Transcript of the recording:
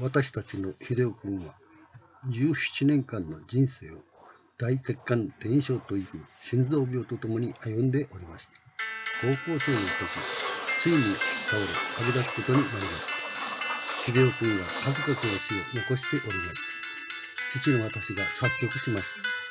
私たちの秀夫君は17年間の人生を大血管転移症という心臓病とともに歩んでおりました。高校生の時、ついに倒れ旅出すことになりました。秀夫君は数々の死を残しておりまし。父の私が作曲しました。